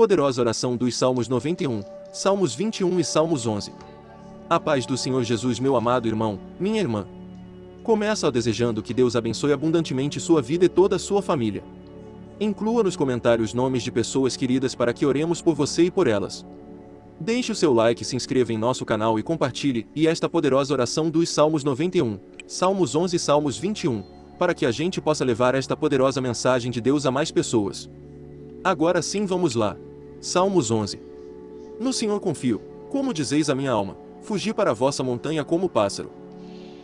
Poderosa oração dos Salmos 91, Salmos 21 e Salmos 11. A paz do Senhor Jesus, meu amado irmão, minha irmã. Começa desejando que Deus abençoe abundantemente sua vida e toda a sua família. Inclua nos comentários nomes de pessoas queridas para que oremos por você e por elas. Deixe o seu like, se inscreva em nosso canal e compartilhe, e esta poderosa oração dos Salmos 91, Salmos 11 e Salmos 21, para que a gente possa levar esta poderosa mensagem de Deus a mais pessoas. Agora sim vamos lá. Salmos 11. No Senhor confio, como dizeis a minha alma, fugi para a vossa montanha como pássaro.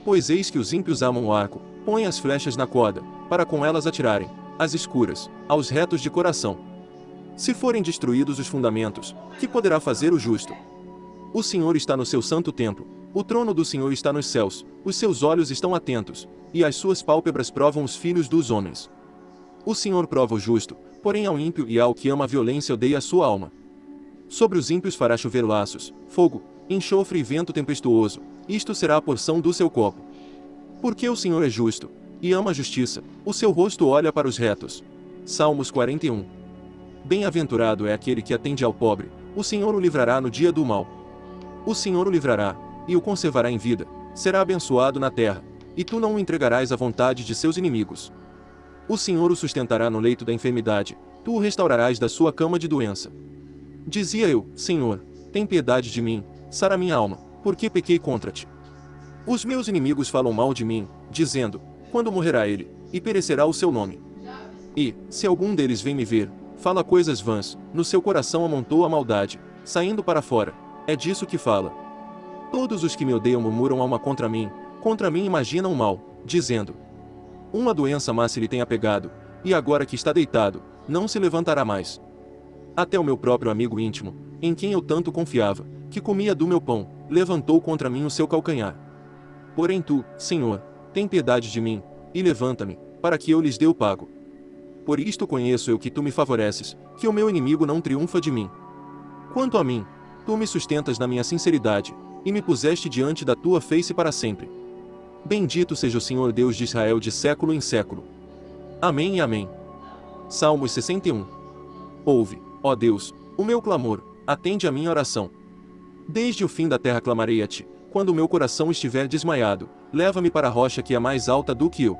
Pois eis que os ímpios amam o arco, põem as flechas na corda, para com elas atirarem, às escuras, aos retos de coração. Se forem destruídos os fundamentos, que poderá fazer o justo? O Senhor está no seu santo templo, o trono do Senhor está nos céus, os seus olhos estão atentos, e as suas pálpebras provam os filhos dos homens. O Senhor prova o justo, porém ao ímpio e ao que ama a violência odeia a sua alma. Sobre os ímpios fará chover laços, fogo, enxofre e vento tempestuoso, isto será a porção do seu copo. Porque o Senhor é justo, e ama a justiça, o seu rosto olha para os retos. Salmos 41 Bem-aventurado é aquele que atende ao pobre, o Senhor o livrará no dia do mal. O Senhor o livrará, e o conservará em vida, será abençoado na terra, e tu não o entregarás à vontade de seus inimigos. O Senhor o sustentará no leito da enfermidade, tu o restaurarás da sua cama de doença. Dizia eu, Senhor, tem piedade de mim, sara minha alma, porque pequei contra ti. Os meus inimigos falam mal de mim, dizendo, quando morrerá ele, e perecerá o seu nome. E, se algum deles vem me ver, fala coisas vãs, no seu coração amontou a maldade, saindo para fora. É disso que fala. Todos os que me odeiam murmuram alma contra mim, contra mim imaginam mal, dizendo: Uma doença má se lhe tem apegado, e agora que está deitado, não se levantará mais. Até o meu próprio amigo íntimo, em quem eu tanto confiava, que comia do meu pão, levantou contra mim o seu calcanhar. Porém tu, Senhor, tem piedade de mim, e levanta-me, para que eu lhes dê o pago. Por isto conheço eu que tu me favoreces, que o meu inimigo não triunfa de mim. Quanto a mim, tu me sustentas na minha sinceridade, e me puseste diante da tua face para sempre. Bendito seja o Senhor Deus de Israel de século em século. Amém e amém. Salmos 61. Ouve, ó Deus, o meu clamor, atende a minha oração. Desde o fim da terra clamarei a ti, quando o meu coração estiver desmaiado, leva-me para a rocha que é mais alta do que eu.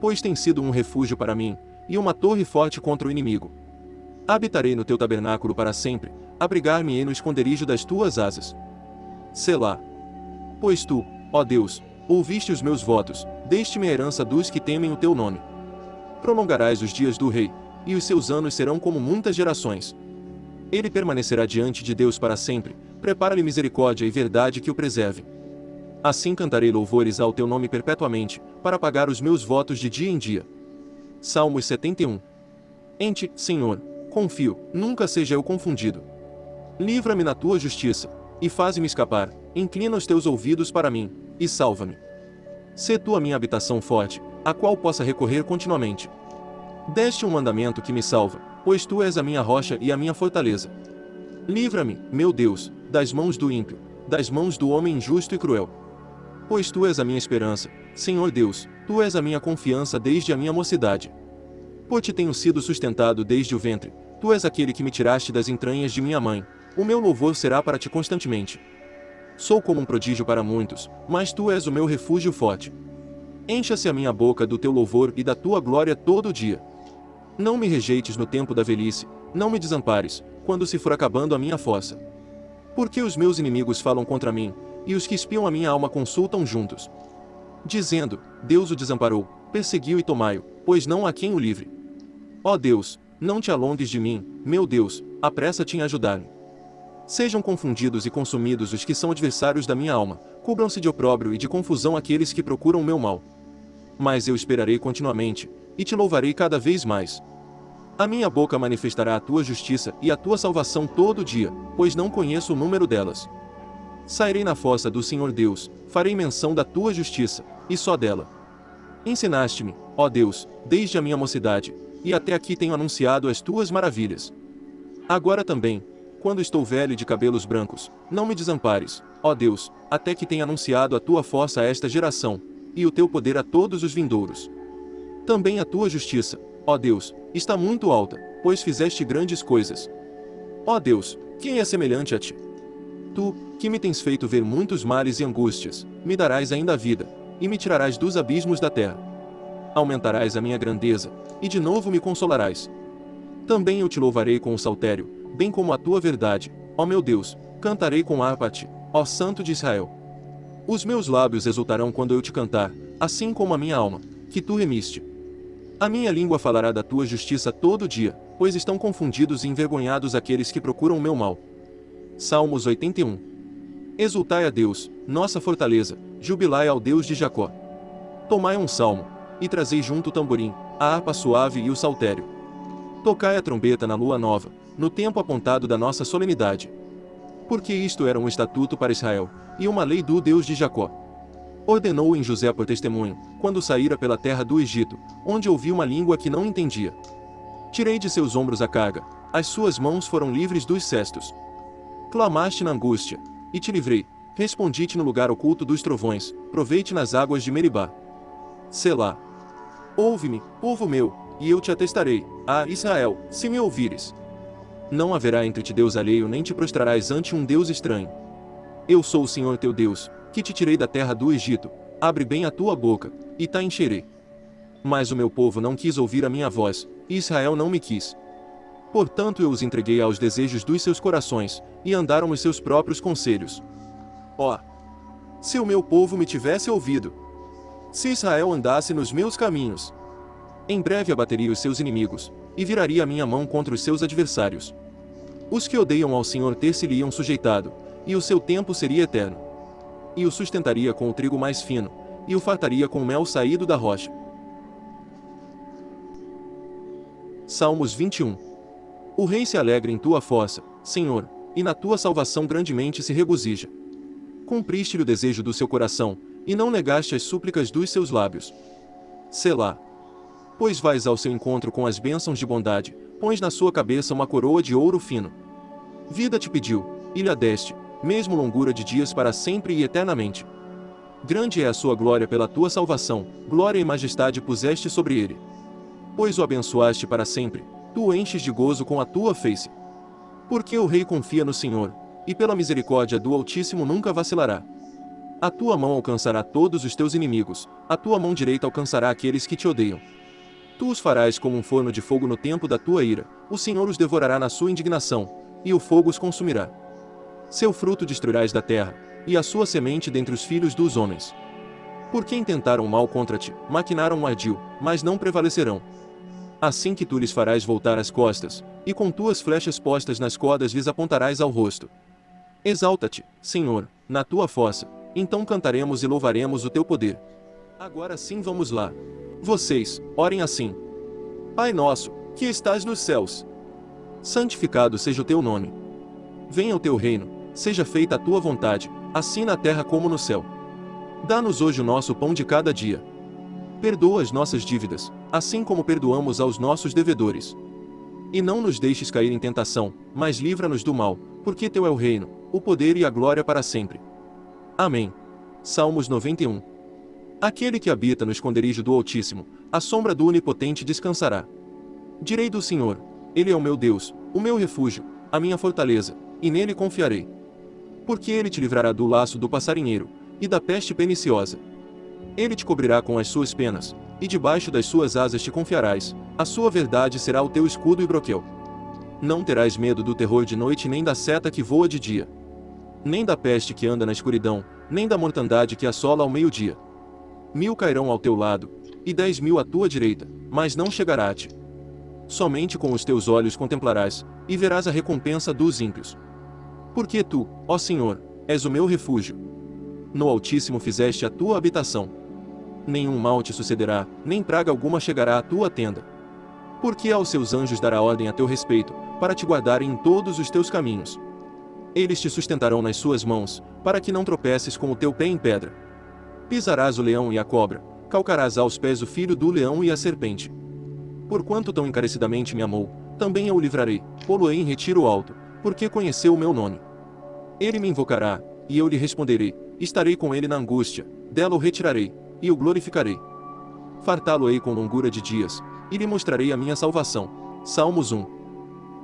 Pois tem sido um refúgio para mim, e uma torre forte contra o inimigo. Habitarei no teu tabernáculo para sempre, abrigar-me-ei no esconderijo das tuas asas. Selá. Pois tu, ó Deus, ouviste os meus votos, deste-me a herança dos que temem o teu nome. Prolongarás os dias do rei, e os seus anos serão como muitas gerações. Ele permanecerá diante de Deus para sempre, prepara-lhe misericórdia e verdade que o preserve. Assim cantarei louvores ao teu nome perpetuamente, para pagar os meus votos de dia em dia. Salmos 71. Em ti, Senhor, confio, nunca seja eu confundido. Livra-me na tua justiça, e faze-me escapar, inclina os teus ouvidos para mim, e salva-me. Sê tu a minha habitação forte, a qual possa recorrer continuamente. Deste um mandamento que me salva, pois tu és a minha rocha e a minha fortaleza. Livra-me, meu Deus, das mãos do ímpio, das mãos do homem injusto e cruel. Pois tu és a minha esperança, Senhor Deus, tu és a minha confiança desde a minha mocidade. Por ti tenho sido sustentado desde o ventre, tu és aquele que me tiraste das entranhas de minha mãe, o meu louvor será para ti constantemente. Sou como um prodígio para muitos, mas tu és o meu refúgio forte. Encha-se a minha boca do teu louvor e da tua glória todo dia. Não me rejeites no tempo da velhice, não me desampares, quando se for acabando a minha força. Porque os meus inimigos falam contra mim, e os que espiam a minha alma consultam juntos dizendo: Deus o desamparou, perseguiu e tomai-o, pois não há quem o livre. Ó Deus, não te alongues de mim, meu Deus, apressa-te em ajudar-me. Sejam confundidos e consumidos os que são adversários da minha alma, cubram-se de opróbrio e de confusão aqueles que procuram meu mal. Mas eu esperarei continuamente, e te louvarei cada vez mais. A minha boca manifestará a tua justiça e a tua salvação todo dia, pois não conheço o número delas. Sairei na fossa do Senhor Deus, farei menção da tua justiça, e só dela. Ensinaste-me, ó Deus, desde a minha mocidade, e até aqui tenho anunciado as tuas maravilhas. Agora também, quando estou velho e de cabelos brancos, não me desampares, ó Deus, até que tenha anunciado a tua força a esta geração, e o teu poder a todos os vindouros. Também a tua justiça, ó Deus, está muito alta, pois fizeste grandes coisas. Ó Deus, quem é semelhante a ti? Tu, que me tens feito ver muitos males e angústias, me darás ainda a vida, e me tirarás dos abismos da terra. Aumentarás a minha grandeza, e de novo me consolarás. Também eu te louvarei com o saltério, bem como a tua verdade, ó meu Deus, cantarei com harpa a ti, ó Santo de Israel. Os meus lábios exultarão quando eu te cantar, assim como a minha alma, que tu remiste. A minha língua falará da tua justiça todo dia, pois estão confundidos e envergonhados aqueles que procuram o meu mal. Salmos 81 Exultai a Deus, nossa fortaleza, jubilai ao Deus de Jacó. Tomai um salmo, e trazei junto o tamborim, a harpa suave e o saltério. Tocai a trombeta na lua nova, no tempo apontado da nossa solenidade. Porque isto era um estatuto para Israel, e uma lei do Deus de Jacó. Ordenou em José por testemunho, quando saíra pela terra do Egito, onde ouvi uma língua que não entendia. Tirei de seus ombros a carga, as suas mãos foram livres dos cestos. Clamaste na angústia, e te livrei, respondi-te no lugar oculto dos trovões, provei-te nas águas de Meribá. Selá. Ouve-me, povo meu, e eu te atestarei, ah Israel, se me ouvires. Não haverá entre ti Deus alheio nem te prostrarás ante um Deus estranho. Eu sou o Senhor teu Deus, que te tirei da terra do Egito, abre bem a tua boca, e ta encherei. Mas o meu povo não quis ouvir a minha voz, e Israel não me quis. Portanto eu os entreguei aos desejos dos seus corações, e andaram nos seus próprios conselhos. Ó! Oh, se o meu povo me tivesse ouvido! Se Israel andasse nos meus caminhos! Em breve abateria os seus inimigos, e viraria a minha mão contra os seus adversários. Os que odeiam ao Senhor ter-se-lhe-iam sujeitado, e o seu tempo seria eterno. E o sustentaria com o trigo mais fino, e o fartaria com o mel saído da rocha. Salmos 21 O rei se alegra em tua fossa, Senhor, e na tua salvação grandemente se regozija. Cumpriste-lhe o desejo do seu coração, e não negaste as súplicas dos seus lábios. Selá. Pois vais ao seu encontro com as bênçãos de bondade, pões na sua cabeça uma coroa de ouro fino. Vida te pediu, e lhe a deste, mesmo longura de dias para sempre e eternamente. Grande é a sua glória pela tua salvação, glória e majestade puseste sobre ele. Pois o abençoaste para sempre, tu o enches de gozo com a tua face. Porque o rei confia no Senhor, e pela misericórdia do Altíssimo nunca vacilará. A tua mão alcançará todos os teus inimigos, a tua mão direita alcançará aqueles que te odeiam. Tu os farás como um forno de fogo no tempo da tua ira, o Senhor os devorará na sua indignação, e o fogo os consumirá. Seu fruto destruirás da terra, e a sua semente dentre os filhos dos homens. Porque intentaram mal contra ti, maquinaram um ardil, mas não prevalecerão. Assim que tu lhes farás voltar as costas, e com tuas flechas postas nas cordas lhes apontarás ao rosto. Exalta-te, Senhor, na tua fossa, então cantaremos e louvaremos o teu poder. Agora sim vamos lá. Vocês, orem assim. Pai nosso, que estás nos céus. Santificado seja o teu nome. Venha o teu reino, seja feita a tua vontade, assim na terra como no céu. Dá-nos hoje o nosso pão de cada dia. Perdoa as nossas dívidas, assim como perdoamos aos nossos devedores. E não nos deixes cair em tentação, mas livra-nos do mal, porque teu é o reino, o poder e a glória para sempre. Amém. Salmos 91. Aquele que habita no esconderijo do Altíssimo, a sombra do Onipotente descansará. Direi do Senhor: Ele é o meu Deus, o meu refúgio, a minha fortaleza, e nele confiarei. Porque ele te livrará do laço do passarinheiro, e da peste perniciosa. Ele te cobrirá com as suas penas, e debaixo das suas asas te confiarás, a sua verdade será o teu escudo e broquel. Não terás medo do terror de noite nem da seta que voa de dia nem da peste que anda na escuridão, nem da mortandade que assola ao meio-dia. Mil cairão ao teu lado, e dez mil à tua direita, mas não chegará a ti. Somente com os teus olhos contemplarás, e verás a recompensa dos ímpios. Porque tu, ó Senhor, és o meu refúgio. No Altíssimo fizeste a tua habitação. Nenhum mal te sucederá, nem praga alguma chegará à tua tenda. Porque aos seus anjos dará ordem a teu respeito, para te guardarem em todos os teus caminhos. Eles te sustentarão nas suas mãos, para que não tropeces com o teu pé em pedra. Pisarás o leão e a cobra, calcarás aos pés o filho do leão e a serpente. Porquanto tão encarecidamente me amou, também eu o livrarei, pô-lo-ei em retiro alto, porque conheceu o meu nome. Ele me invocará, e eu lhe responderei, estarei com ele na angústia, dela o retirarei, e o glorificarei. Fartá-lo-ei com longura de dias, e lhe mostrarei a minha salvação. Salmos 1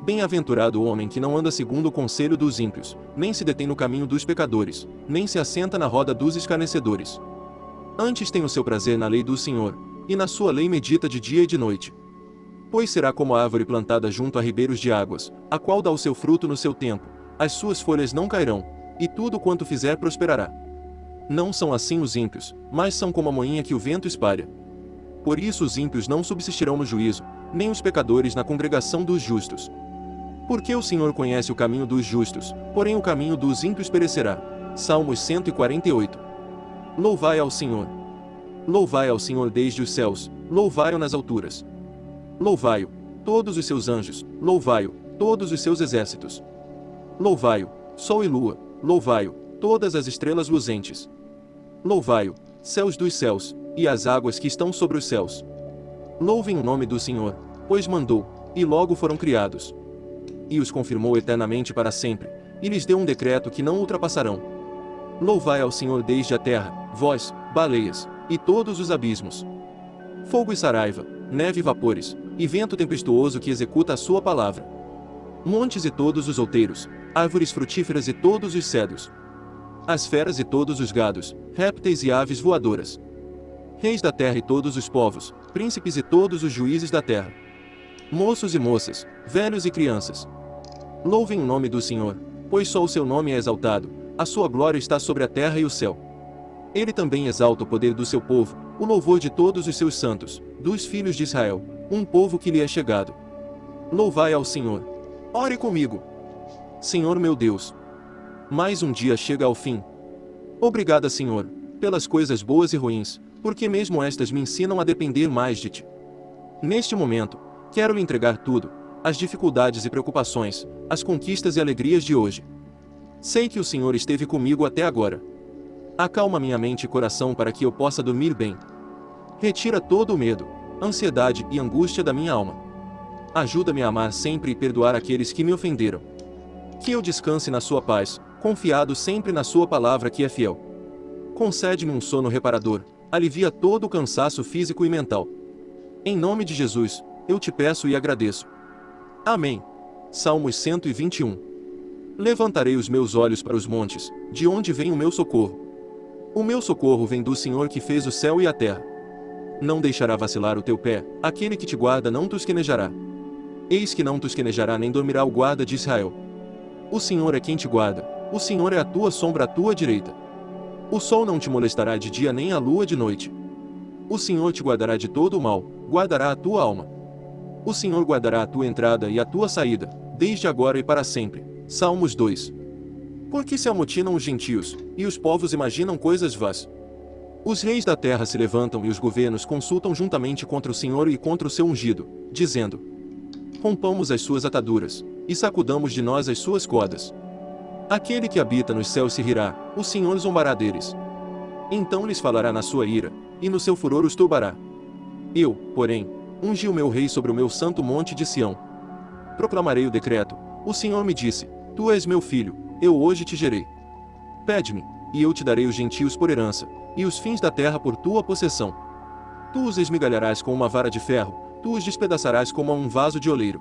Bem-aventurado o homem que não anda segundo o conselho dos ímpios, nem se detém no caminho dos pecadores, nem se assenta na roda dos escarnecedores. Antes tem o seu prazer na lei do Senhor, e na sua lei medita de dia e de noite. Pois será como a árvore plantada junto a ribeiros de águas, a qual dá o seu fruto no seu tempo, as suas folhas não cairão, e tudo quanto fizer prosperará. Não são assim os ímpios, mas são como a moinha que o vento espalha. Por isso os ímpios não subsistirão no juízo, nem os pecadores na congregação dos justos. Porque o Senhor conhece o caminho dos justos, porém o caminho dos ímpios perecerá. Salmos 148. Louvai ao Senhor. Louvai ao Senhor desde os céus, louvai-o nas alturas. Louvai-o, todos os seus anjos, louvai-o, todos os seus exércitos. Louvai-o, sol e lua, louvai-o, todas as estrelas luzentes. Louvai-o, céus dos céus, e as águas que estão sobre os céus. Louvem o nome do Senhor, pois mandou, e logo foram criados e os confirmou eternamente para sempre, e lhes deu um decreto que não ultrapassarão. Louvai ao Senhor desde a terra, vós, baleias, e todos os abismos. Fogo e saraiva, neve e vapores, e vento tempestuoso que executa a sua palavra. Montes e todos os outeiros, árvores frutíferas e todos os cedros. As feras e todos os gados, répteis e aves voadoras. Reis da terra e todos os povos, príncipes e todos os juízes da terra. Moços e moças, velhos e crianças, Louvem o nome do Senhor, pois só o seu nome é exaltado, a sua glória está sobre a terra e o céu. Ele também exalta o poder do seu povo, o louvor de todos os seus santos, dos filhos de Israel, um povo que lhe é chegado. Louvai ao Senhor. Ore comigo. Senhor meu Deus. Mais um dia chega ao fim. Obrigada, Senhor, pelas coisas boas e ruins, porque mesmo estas me ensinam a depender mais de Ti. Neste momento, quero lhe entregar tudo, as dificuldades e preocupações, as conquistas e alegrias de hoje. Sei que o Senhor esteve comigo até agora. Acalma minha mente e coração para que eu possa dormir bem. Retira todo o medo, ansiedade e angústia da minha alma. Ajuda-me a amar sempre e perdoar aqueles que me ofenderam. Que eu descanse na sua paz, confiado sempre na sua palavra que é fiel. Concede-me um sono reparador, alivia todo o cansaço físico e mental. Em nome de Jesus, eu te peço e agradeço. Amém. Salmos 121. Levantarei os meus olhos para os montes, de onde vem o meu socorro. O meu socorro vem do Senhor que fez o céu e a terra. Não deixará vacilar o teu pé, aquele que te guarda não tosquenejará. Eis que não tosquenejará nem dormirá o guarda de Israel. O Senhor é quem te guarda, o Senhor é a tua sombra à tua direita. O sol não te molestará de dia nem a lua de noite. O Senhor te guardará de todo o mal, guardará a tua alma. O Senhor guardará a tua entrada e a tua saída, desde agora e para sempre. Salmos 2. Porque se amotinam os gentios, e os povos imaginam coisas vãs. Os reis da terra se levantam e os governos consultam juntamente contra o Senhor e contra o seu ungido, dizendo: Rompamos as suas ataduras, e sacudamos de nós as suas cordas. Aquele que habita nos céus se rirá, o Senhor zombará deles. Então lhes falará na sua ira, e no seu furor os turbará. Eu, porém, ungi o meu rei sobre o meu santo monte de Sião. Proclamarei o decreto. O Senhor me disse: Tu és meu filho, eu hoje te gerei. Pede-me, e eu te darei os gentios por herança, e os fins da terra por tua possessão. Tu os esmigalharás com uma vara de ferro, tu os despedaçarás como a um vaso de oleiro.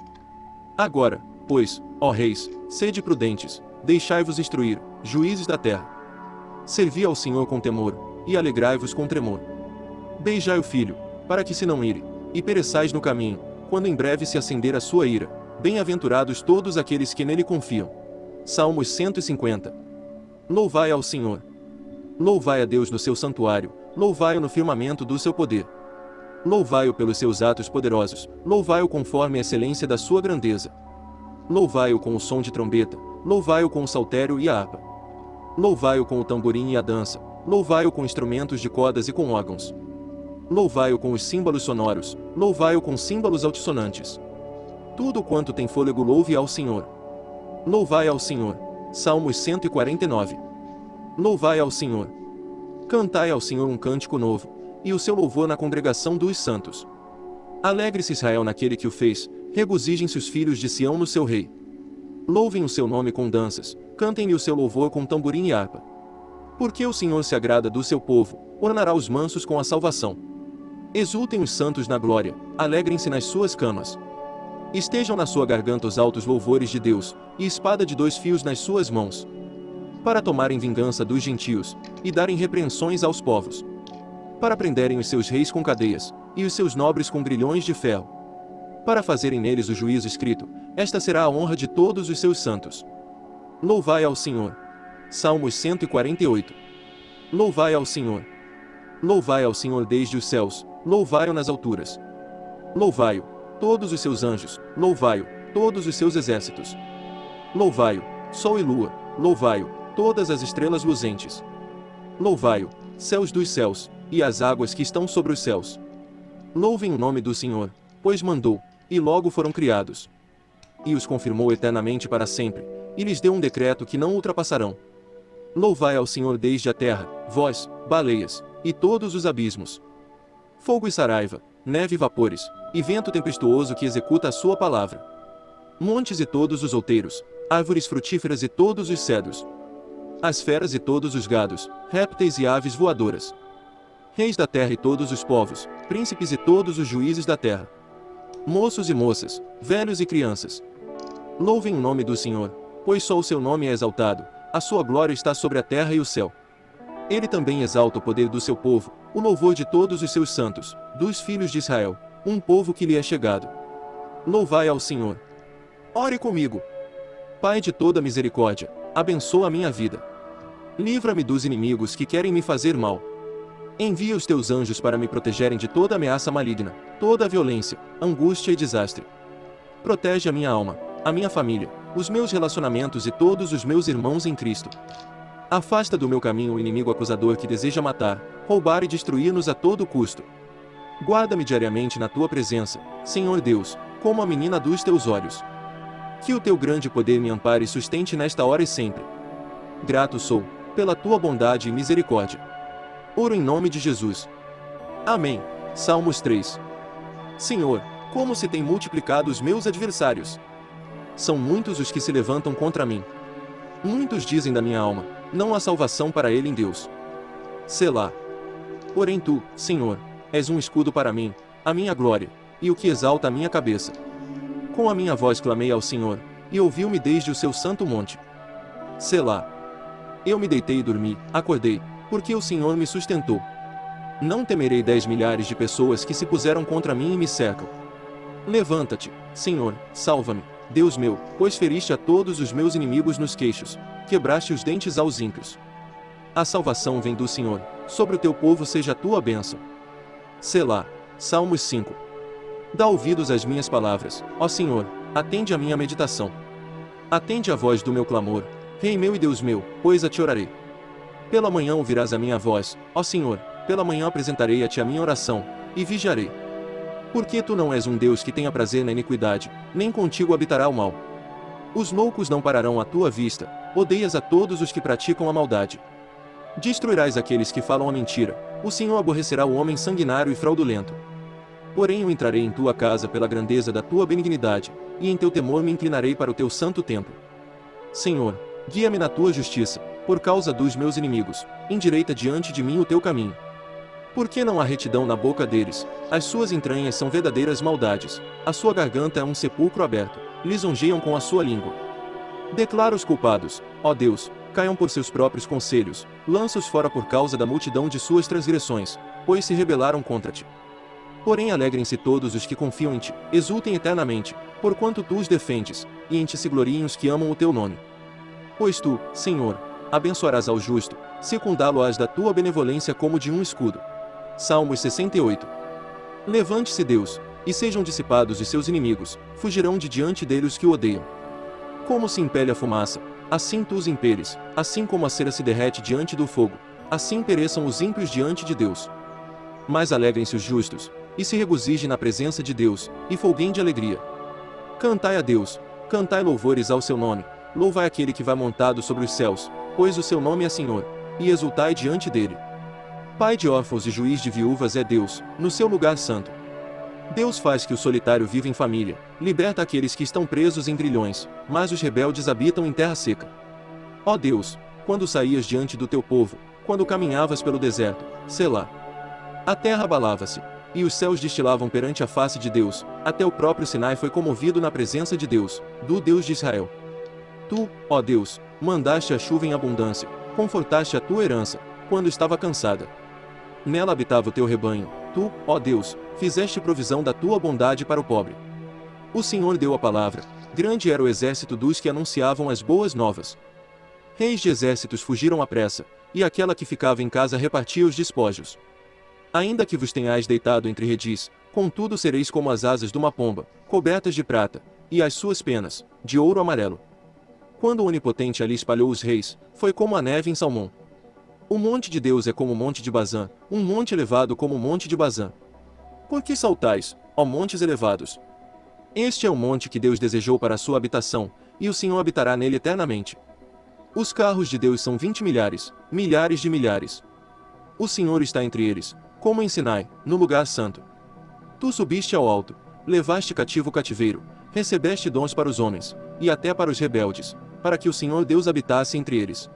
Agora, pois, ó reis, sede prudentes, deixai-vos instruir, juízes da terra. Servi ao Senhor com temor, e alegrai-vos com tremor. Beijai o filho, para que se não ire, e pereçais no caminho, quando em breve se acender a sua ira. Bem-aventurados todos aqueles que nele confiam. Salmos 150. Louvai ao Senhor. Louvai a Deus no seu santuário, louvai-o no firmamento do seu poder. Louvai-o pelos seus atos poderosos, louvai-o conforme a excelência da sua grandeza. Louvai-o com o som de trombeta, louvai-o com o saltério e a harpa. Louvai-o com o tamborim e a dança, louvai-o com instrumentos de cordas e com órgãos. Louvai-o com os símbolos sonoros, louvai-o com símbolos altissonantes. Tudo quanto tem fôlego louve ao Senhor. Louvai ao Senhor. Salmos 149. Louvai ao Senhor. Cantai ao Senhor um cântico novo, e o seu louvor na congregação dos santos. Alegre-se Israel naquele que o fez, regozijem-se os filhos de Sião no seu rei. Louvem o seu nome com danças, cantem-lhe o seu louvor com tamborim e harpa. Porque o Senhor se agrada do seu povo, ornará os mansos com a salvação. Exultem os santos na glória, alegrem-se nas suas camas. Estejam na sua garganta os altos louvores de Deus, e espada de dois fios nas suas mãos. Para tomarem vingança dos gentios, e darem repreensões aos povos. Para prenderem os seus reis com cadeias, e os seus nobres com grilhões de ferro. Para fazerem neles o juízo escrito, esta será a honra de todos os seus santos. Louvai ao Senhor. Salmos 148. Louvai ao Senhor. Louvai ao Senhor desde os céus, louvai-o nas alturas. Louvai-o, todos os seus anjos, louvai-o, todos os seus exércitos. Louvai-o, sol e lua, louvai-o, todas as estrelas luzentes. Louvai-o, céus dos céus, e as águas que estão sobre os céus. Louvem o nome do Senhor, pois mandou, e logo foram criados. E os confirmou eternamente para sempre, e lhes deu um decreto que não ultrapassarão. Louvai ao Senhor desde a terra, vós, baleias, e todos os abismos. Fogo e saraiva, neve e vapores, e vento tempestuoso que executa a sua palavra. Montes e todos os outeiros, árvores frutíferas e todos os cedros. As feras e todos os gados, répteis e aves voadoras. Reis da terra e todos os povos, príncipes e todos os juízes da terra. Moços e moças, velhos e crianças. Louvem o nome do Senhor, pois só o seu nome é exaltado, a sua glória está sobre a terra e o céu. Ele também exalta o poder do seu povo, o louvor de todos os seus santos, dos filhos de Israel, um povo que lhe é chegado. Louvai ao Senhor. Ore comigo. Pai de toda misericórdia, abençoa a minha vida. Livra-me dos inimigos que querem me fazer mal. Envia os teus anjos para me protegerem de toda ameaça maligna, toda violência, angústia e desastre. Protege a minha alma, a minha família, os meus relacionamentos e todos os meus irmãos em Cristo. Afasta do meu caminho o inimigo acusador que deseja matar, roubar e destruir-nos a todo custo. Guarda-me diariamente na tua presença, Senhor Deus, como a menina dos teus olhos. Que o teu grande poder me ampare e sustente nesta hora e sempre. Grato sou, pela tua bondade e misericórdia. Oro em nome de Jesus. Amém. Salmos 3. Senhor, como se tem multiplicado os meus adversários. São muitos os que se levantam contra mim. Muitos dizem da minha alma, não há salvação para ele em Deus. Selá. Porém tu, Senhor, és um escudo para mim, a minha glória, e o que exalta a minha cabeça. Com a minha voz clamei ao Senhor, e ouviu-me desde o seu santo monte. Selá. Eu me deitei e dormi, acordei, porque o Senhor me sustentou. Não temerei dez milhares de pessoas que se puseram contra mim e me cercam. Levanta-te, Senhor, salva-me, Deus meu, pois feriste a todos os meus inimigos nos queixos, quebraste os dentes aos ímpios. A salvação vem do Senhor, sobre o teu povo seja a tua bênção. Selá, Salmos 5. Dá ouvidos às minhas palavras, ó Senhor, atende a minha meditação. Atende a voz do meu clamor, Rei meu e Deus meu, pois a te orarei. Pela manhã ouvirás a minha voz, ó Senhor, pela manhã apresentarei a ti a minha oração, e vigiarei. Porque tu não és um Deus que tenha prazer na iniquidade, nem contigo habitará o mal. Os loucos não pararão à tua vista, odeias a todos os que praticam a maldade. Destruirás aqueles que falam a mentira, o Senhor aborrecerá o homem sanguinário e fraudulento. Porém eu entrarei em tua casa pela grandeza da tua benignidade, e em teu temor me inclinarei para o teu santo templo. Senhor, guia-me na tua justiça, por causa dos meus inimigos, endireita diante de mim o teu caminho. Por que não há retidão na boca deles? As suas entranhas são verdadeiras maldades. A sua garganta é um sepulcro aberto. Lisonjeiam com a sua língua. Declara os culpados, ó Deus, caiam por seus próprios conselhos, lança-os fora por causa da multidão de suas transgressões, pois se rebelaram contra ti. Porém alegrem-se todos os que confiam em ti, exultem eternamente, porquanto tu os defendes, e em ti se gloriem os que amam o teu nome. Pois tu, Senhor, abençoarás ao justo, secundá-lo-ás da tua benevolência como de um escudo. Salmos 68. Levante-se Deus, e sejam dissipados os seus inimigos, fugirão de diante dele os que o odeiam. Como se impele a fumaça, assim tu os impeles, assim como a cera se derrete diante do fogo, assim pereçam os ímpios diante de Deus. Mas alegrem-se os justos, e se regozijem na presença de Deus, e folguem de alegria. Cantai a Deus, cantai louvores ao seu nome, louvai aquele que vai montado sobre os céus, pois o seu nome é Senhor, e exultai diante dele. Pai de órfãos e juiz de viúvas é Deus, no seu lugar santo. Deus faz que o solitário viva em família, liberta aqueles que estão presos em grilhões, mas os rebeldes habitam em terra seca. Ó Deus, quando saías diante do teu povo, quando caminhavas pelo deserto, Selá. A terra abalava-se, e os céus destilavam perante a face de Deus, até o próprio Sinai foi comovido na presença de Deus, do Deus de Israel. Tu, ó Deus, mandaste a chuva em abundância, confortaste a tua herança, quando estava cansada. Nela habitava o teu rebanho, tu, ó Deus, fizeste provisão da tua bondade para o pobre. O Senhor deu a palavra, grande era o exército dos que anunciavam as boas novas. Reis de exércitos fugiram à pressa, e aquela que ficava em casa repartia os despojos. Ainda que vos tenhais deitado entre redis, contudo sereis como as asas de uma pomba, cobertas de prata, e as suas penas, de ouro amarelo. Quando o Onipotente ali espalhou os reis, foi como a neve em Salmão. O monte de Deus é como o monte de Bazã, um monte elevado como o monte de Bazã. Por que saltais, ó montes elevados? Este é o monte que Deus desejou para a sua habitação, e o Senhor habitará nele eternamente. Os carros de Deus são vinte milhares, milhares de milhares. O Senhor está entre eles, como em Sinai, no lugar santo. Tu subiste ao alto, levaste cativo o cativeiro, recebeste dons para os homens, e até para os rebeldes, para que o Senhor Deus habitasse entre eles.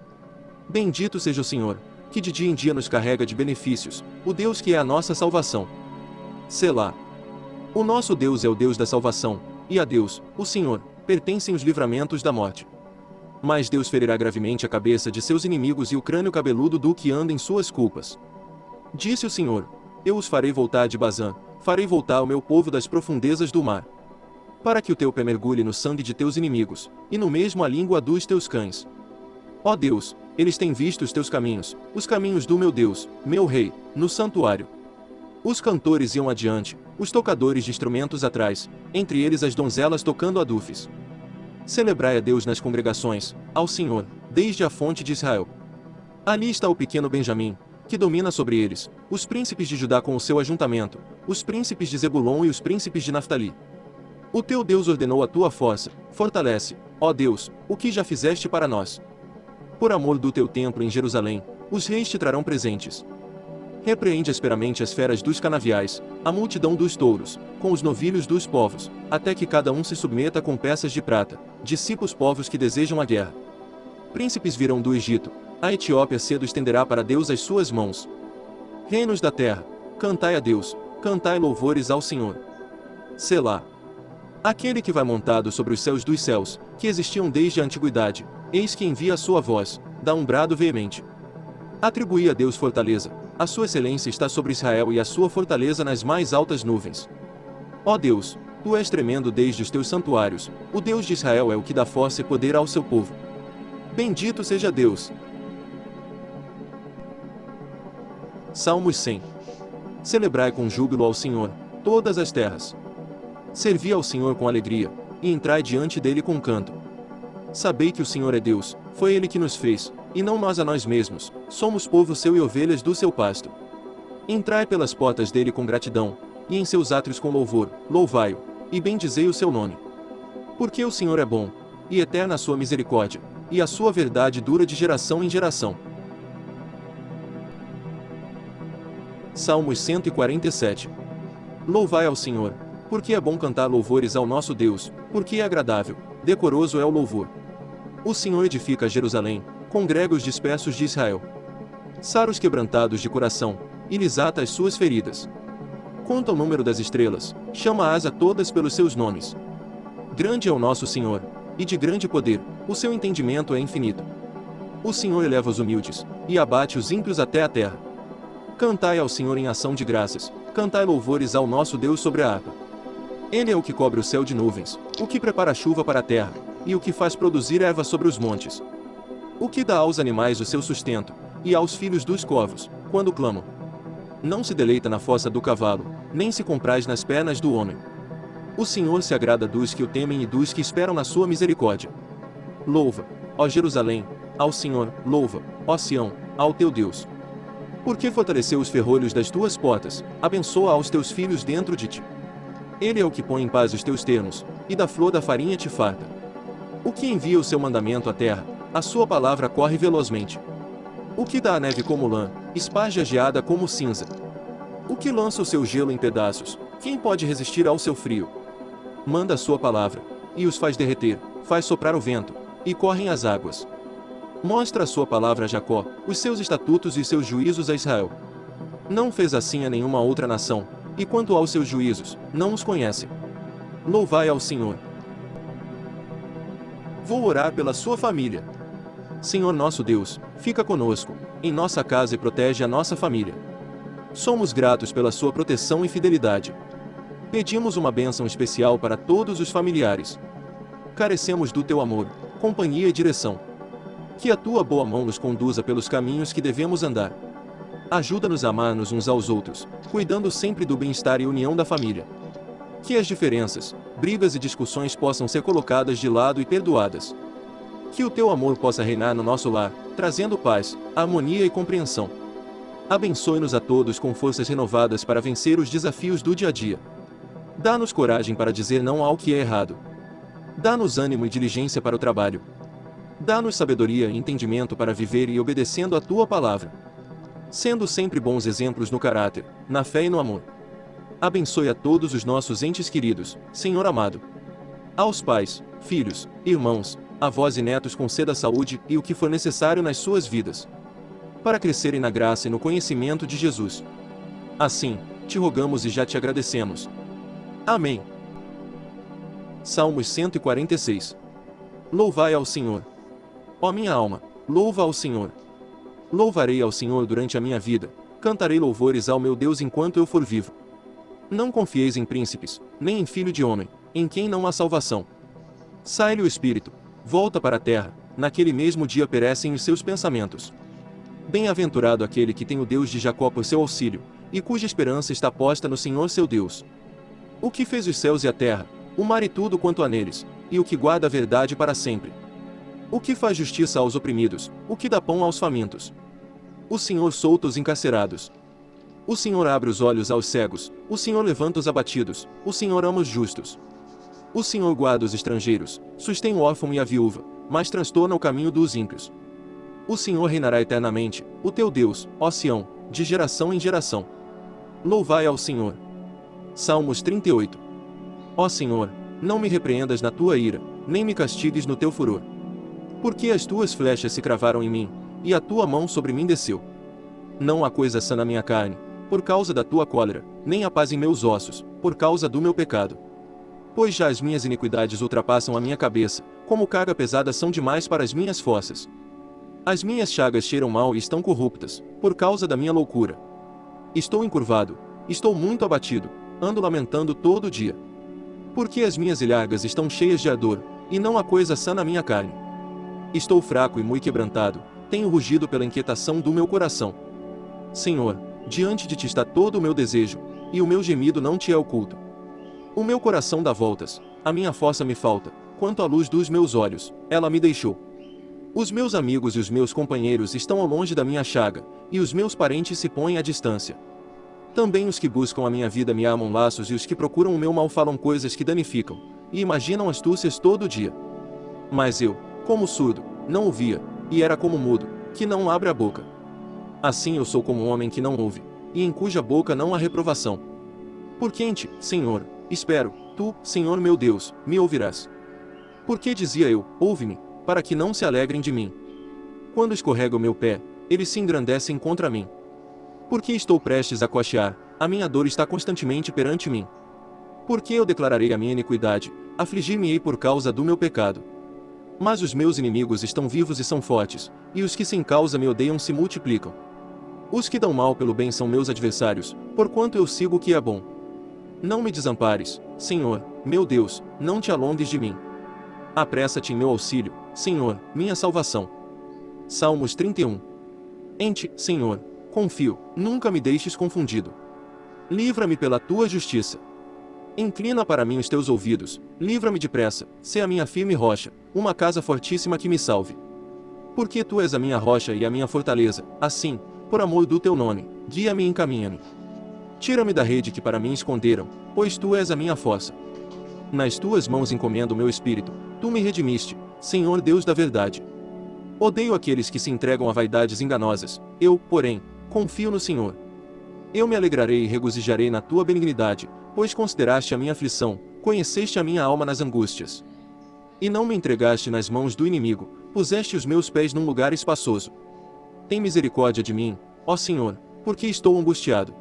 Bendito seja o Senhor, que de dia em dia nos carrega de benefícios, o Deus que é a nossa salvação. Selá. O nosso Deus é o Deus da salvação, e a Deus, o Senhor, pertencem os livramentos da morte. Mas Deus ferirá gravemente a cabeça de seus inimigos e o crânio cabeludo do que anda em suas culpas. Disse o Senhor: Eu os farei voltar de Bazã, farei voltar o meu povo das profundezas do mar. Para que o teu pé mergulhe no sangue de teus inimigos, e no mesmo a língua dos teus cães. Ó Deus, eles têm visto os teus caminhos, os caminhos do meu Deus, meu Rei, no santuário. Os cantores iam adiante, os tocadores de instrumentos atrás, entre eles as donzelas tocando adufes. Celebrai a Deus nas congregações, ao Senhor, desde a fonte de Israel. Ali está o pequeno Benjamim, que domina sobre eles, os príncipes de Judá com o seu ajuntamento, os príncipes de Zebulon e os príncipes de Naftali. O teu Deus ordenou a tua força, fortalece, ó Deus, o que já fizeste para nós. Por amor do teu templo em Jerusalém, os reis te trarão presentes. Repreende asperamente as feras dos canaviais, a multidão dos touros, com os novilhos dos povos, até que cada um se submeta com peças de prata, dissipa os povos que desejam a guerra. Príncipes virão do Egito, a Etiópia cedo estenderá para Deus as suas mãos. Reinos da terra, cantai a Deus, cantai louvores ao Senhor. Selá. Aquele que vai montado sobre os céus dos céus, que existiam desde a antiguidade, eis que envia a sua voz, dá um brado veemente. Atribui a Deus fortaleza, a sua excelência está sobre Israel e a sua fortaleza nas mais altas nuvens. Ó Deus, tu és tremendo desde os teus santuários, o Deus de Israel é o que dá força e poder ao seu povo. Bendito seja Deus, Salmos 100. Celebrai com júbilo ao Senhor, todas as terras. Servi ao Senhor com alegria, e entrai diante dele com canto. Sabei que o Senhor é Deus, foi ele que nos fez, e não nós a nós mesmos, somos povo seu e ovelhas do seu pasto. Entrai pelas portas dele com gratidão, e em seus átrios com louvor, louvai-o, e bendizei o seu nome. Porque o Senhor é bom, e eterna a sua misericórdia, e a sua verdade dura de geração em geração. Salmos 147. Louvai ao Senhor, porque é bom cantar louvores ao nosso Deus, porque é agradável, decoroso é o louvor. O Senhor edifica Jerusalém, congrega os dispersos de Israel. Sara os quebrantados de coração, e lhes ata as suas feridas. Conta o número das estrelas, chama-as a todas pelos seus nomes. Grande é o nosso Senhor, e de grande poder, o seu entendimento é infinito. O Senhor eleva os humildes, e abate os ímpios até a terra. Cantai ao Senhor em ação de graças, cantai louvores ao nosso Deus sobre a harpa. Ele é o que cobre o céu de nuvens, o que prepara a chuva para a terra, e o que faz produzir erva sobre os montes. O que dá aos animais o seu sustento, e aos filhos dos corvos, quando clamam. Não se deleita na fossa do cavalo, nem se compraz nas pernas do homem. O Senhor se agrada dos que o temem e dos que esperam na sua misericórdia. Louva, ó Jerusalém, ao Senhor, louva, ó Sião, ao teu Deus. Porque fortaleceu os ferrolhos das tuas portas, abençoa aos teus filhos dentro de ti. Ele é o que põe em paz os teus termos, e da flor da farinha te farta. O que envia o seu mandamento à terra, a sua palavra corre velozmente. O que dá a neve como lã, esparge a geada como cinza. O que lança o seu gelo em pedaços, quem pode resistir ao seu frio? Manda a sua palavra, e os faz derreter, faz soprar o vento, e correm as águas. Mostra a sua palavra a Jacó, os seus estatutos e seus juízos a Israel. Não fez assim a nenhuma outra nação, e quanto aos seus juízos, não os conhecem. Louvai ao Senhor. Vou orar pela sua família. Senhor nosso Deus, fica conosco, em nossa casa e protege a nossa família. Somos gratos pela sua proteção e fidelidade. Pedimos uma bênção especial para todos os familiares. Carecemos do teu amor, companhia e direção. Que a tua boa mão nos conduza pelos caminhos que devemos andar. Ajuda-nos a amar-nos uns aos outros, cuidando sempre do bem-estar e união da família. Que as diferenças, brigas e discussões possam ser colocadas de lado e perdoadas. Que o teu amor possa reinar no nosso lar, trazendo paz, harmonia e compreensão. Abençoe-nos a todos com forças renovadas para vencer os desafios do dia a dia. Dá-nos coragem para dizer não ao que é errado. Dá-nos ânimo e diligência para o trabalho. Dá-nos sabedoria e entendimento para viver e obedecendo a tua palavra. Sendo sempre bons exemplos no caráter, na fé e no amor. Abençoe a todos os nossos entes queridos, Senhor amado. Aos pais, filhos, irmãos, avós e netos conceda saúde e o que for necessário nas suas vidas. Para crescerem na graça e no conhecimento de Jesus. Assim, te rogamos e já te agradecemos. Amém. Salmos 146 Louvai ao Senhor. Ó minha alma, louva ao Senhor. Louvarei ao Senhor durante a minha vida, cantarei louvores ao meu Deus enquanto eu for vivo. Não confieis em príncipes, nem em filho de homem, em quem não há salvação. Sai-lhe o espírito, volta para a terra, naquele mesmo dia perecem os seus pensamentos. Bem-aventurado aquele que tem o Deus de Jacó por seu auxílio, e cuja esperança está posta no Senhor seu Deus. O que fez os céus e a terra, o mar e tudo quanto há neles, e o que guarda a verdade para sempre. O que faz justiça aos oprimidos, o que dá pão aos famintos. O Senhor solta os encarcerados, o Senhor abre os olhos aos cegos, o Senhor levanta os abatidos, o Senhor ama os justos. O Senhor guarda os estrangeiros, sustém o órfão e a viúva, mas transtorna o caminho dos ímpios. O Senhor reinará eternamente, o teu Deus, ó Sião, de geração em geração. Louvai ao Senhor. Salmos 38 Ó Senhor, não me repreendas na tua ira, nem me castigues no teu furor. Porque as tuas flechas se cravaram em mim, e a tua mão sobre mim desceu. Não há coisa sã na minha carne, por causa da tua cólera, nem a paz em meus ossos, por causa do meu pecado. Pois já as minhas iniquidades ultrapassam a minha cabeça, como carga pesada são demais para as minhas fossas. As minhas chagas cheiram mal e estão corruptas, por causa da minha loucura. Estou encurvado, estou muito abatido, ando lamentando todo dia. Porque as minhas ilhargas estão cheias de ardor, e não há coisa sã na minha carne. Estou fraco e muito quebrantado, tenho rugido pela inquietação do meu coração. Senhor, Diante de ti está todo o meu desejo, e o meu gemido não te é oculto. O meu coração dá voltas, a minha força me falta, quanto à luz dos meus olhos, ela me deixou. Os meus amigos e os meus companheiros estão ao longe da minha chaga, e os meus parentes se põem à distância. Também os que buscam a minha vida me amam laços e os que procuram o meu mal falam coisas que danificam, e imaginam astúcias todo dia. Mas eu, como surdo, não ouvia, e era como mudo, que não abre a boca. Assim eu sou como um homem que não ouve, e em cuja boca não há reprovação. Por quente, Senhor, espero, tu, Senhor meu Deus, me ouvirás. Porque dizia eu, ouve-me, para que não se alegrem de mim. Quando escorrega o meu pé, eles se engrandecem contra mim. Porque estou prestes a cochear, a minha dor está constantemente perante mim. Porque eu declararei a minha iniquidade, afligir-me-ei por causa do meu pecado. Mas os meus inimigos estão vivos e são fortes, e os que sem causa me odeiam se multiplicam. Os que dão mal pelo bem são meus adversários, porquanto eu sigo o que é bom. Não me desampares, Senhor, meu Deus, não te alongues de mim. Apressa-te em meu auxílio, Senhor, minha salvação. Salmos 31 Em ti, Senhor, confio, nunca me deixes confundido. Livra-me pela tua justiça. Inclina para mim os teus ouvidos, livra-me depressa, sê a minha firme rocha, uma casa fortíssima que me salve. Porque tu és a minha rocha e a minha fortaleza, assim, por amor do teu nome, guia-me e encaminha-me. Tira-me da rede que para mim esconderam, pois tu és a minha fossa. Nas tuas mãos encomendo o meu espírito, tu me redimiste, Senhor Deus da verdade. Odeio aqueles que se entregam a vaidades enganosas, eu, porém, confio no Senhor. Eu me alegrarei e regozijarei na tua benignidade, pois consideraste a minha aflição, conheceste a minha alma nas angústias. E não me entregaste nas mãos do inimigo, puseste os meus pés num lugar espaçoso. Tem misericórdia de mim, ó Senhor, porque estou angustiado.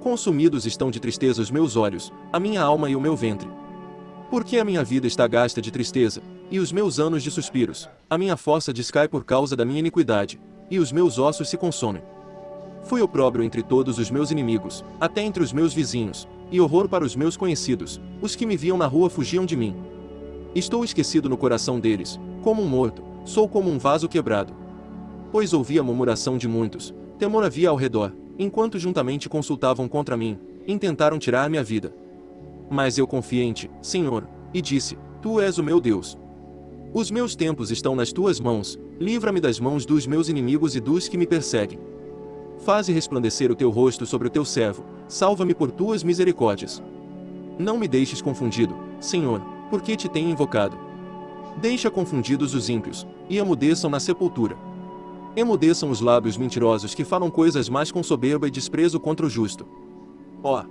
Consumidos estão de tristeza os meus olhos, a minha alma e o meu ventre. Porque a minha vida está gasta de tristeza, e os meus anos de suspiros, a minha força descai por causa da minha iniquidade, e os meus ossos se consomem. Fui opróbrio entre todos os meus inimigos, até entre os meus vizinhos, e horror para os meus conhecidos, os que me viam na rua fugiam de mim. Estou esquecido no coração deles, como um morto, sou como um vaso quebrado. Pois ouvi a murmuração de muitos, temor havia ao redor, enquanto juntamente consultavam contra mim, intentaram tirar minha vida. Mas eu confiei em ti, Senhor, e disse: Tu és o meu Deus. Os meus tempos estão nas tuas mãos, livra-me das mãos dos meus inimigos e dos que me perseguem. Faze resplandecer o teu rosto sobre o teu servo, salva-me por tuas misericórdias. Não me deixes confundido, Senhor, porque te tenho invocado. Deixa confundidos os ímpios, e amudeçam na sepultura. Emudeçam os lábios mentirosos que falam coisas mais com soberba e desprezo contra o justo. Ó!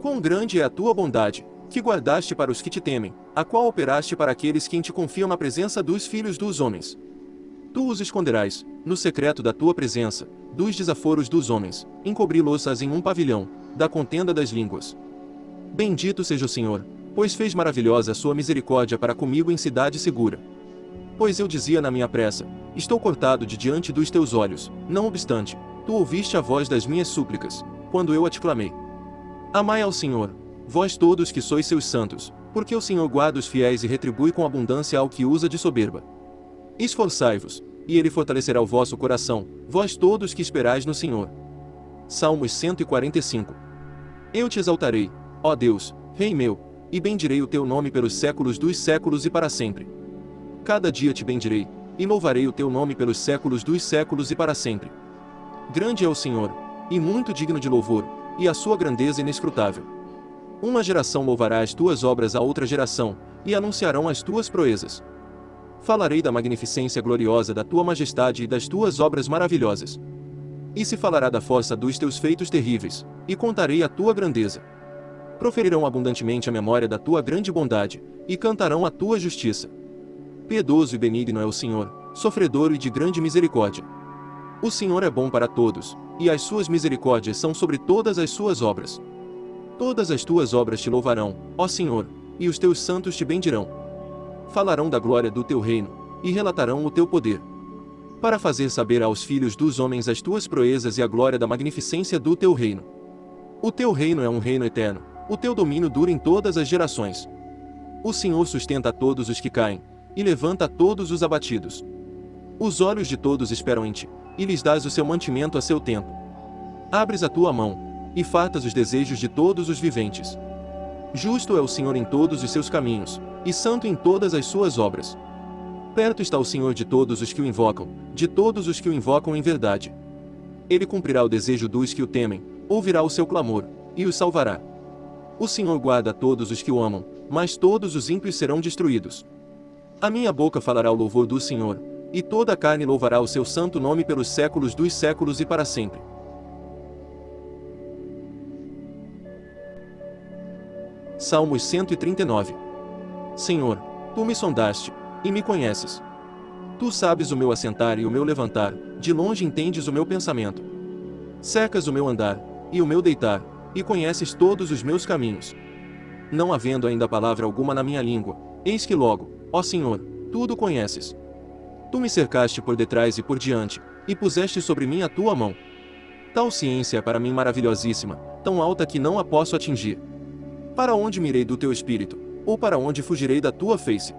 Quão grande é a tua bondade, que guardaste para os que te temem, a qual operaste para aqueles que em te confiam na presença dos filhos dos homens. Tu os esconderás, no secreto da tua presença, dos desaforos dos homens, encobri-los-as em um pavilhão, da contenda das línguas. Bendito seja o Senhor, pois fez maravilhosa a sua misericórdia para comigo em cidade segura. Pois eu dizia na minha pressa, estou cortado de diante dos teus olhos, não obstante, tu ouviste a voz das minhas súplicas, quando eu a te clamei. Amai ao Senhor, vós todos que sois seus santos, porque o Senhor guarda os fiéis e retribui com abundância ao que usa de soberba. Esforçai-vos, e ele fortalecerá o vosso coração, vós todos que esperais no Senhor. Salmos 145 Eu te exaltarei, ó Deus, Rei meu, e bendirei o teu nome pelos séculos dos séculos e para sempre. Cada dia te bendirei, e louvarei o teu nome pelos séculos dos séculos e para sempre. Grande é o Senhor, e muito digno de louvor, e a sua grandeza inescrutável. Uma geração louvará as tuas obras a outra geração, e anunciarão as tuas proezas. Falarei da magnificência gloriosa da tua majestade e das tuas obras maravilhosas. E se falará da força dos teus feitos terríveis, e contarei a tua grandeza. Proferirão abundantemente a memória da tua grande bondade, e cantarão a tua justiça. Piedoso e benigno é o Senhor, sofredor e de grande misericórdia. O Senhor é bom para todos, e as suas misericórdias são sobre todas as suas obras. Todas as tuas obras te louvarão, ó Senhor, e os teus santos te bendirão. Falarão da glória do teu reino, e relatarão o teu poder. Para fazer saber aos filhos dos homens as tuas proezas e a glória da magnificência do teu reino. O teu reino é um reino eterno, o teu domínio dura em todas as gerações. O Senhor sustenta todos os que caem, e levanta todos os abatidos. Os olhos de todos esperam em ti, e lhes dás o seu mantimento a seu tempo. Abres a tua mão, e fartas os desejos de todos os viventes. Justo é o Senhor em todos os seus caminhos, e santo em todas as suas obras. Perto está o Senhor de todos os que o invocam, de todos os que o invocam em verdade. Ele cumprirá o desejo dos que o temem, ouvirá o seu clamor, e os salvará. O Senhor guarda todos os que o amam, mas todos os ímpios serão destruídos. A minha boca falará o louvor do Senhor, e toda a carne louvará o seu santo nome pelos séculos dos séculos e para sempre. Salmos 139 Senhor, tu me sondaste, e me conheces. Tu sabes o meu assentar e o meu levantar, de longe entendes o meu pensamento. Cercas o meu andar, e o meu deitar, e conheces todos os meus caminhos. Não havendo ainda palavra alguma na minha língua, eis que logo, Ó Senhor, tudo conheces. Tu me cercaste por detrás e por diante, e puseste sobre mim a tua mão. Tal ciência é para mim maravilhosíssima, tão alta que não a posso atingir. Para onde mirei do teu espírito, ou para onde fugirei da tua face?